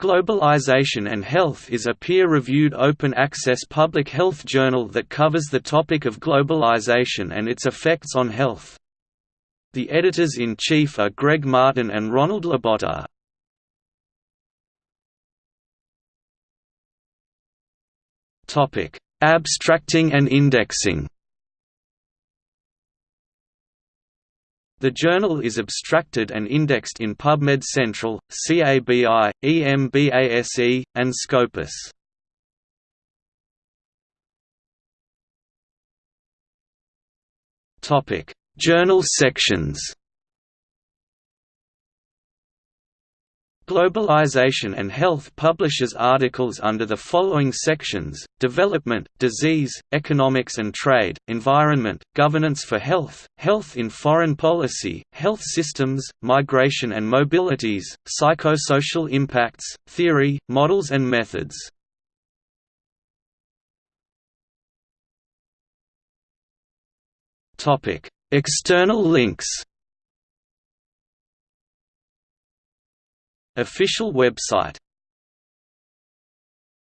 Globalization and Health is a peer-reviewed open-access public health journal that covers the topic of globalization and its effects on health. The editors-in-chief are Greg Martin and Ronald Labonté. Abstracting and indexing The journal is abstracted and indexed in PubMed Central, CABI, EMBASE, and Scopus. Journal sections. Globalization and Health publishes articles under the following sections, Development, Disease, Economics and Trade, Environment, Governance for Health, Health in Foreign Policy, Health Systems, Migration and Mobilities, Psychosocial Impacts, Theory, Models and Methods. External links Official website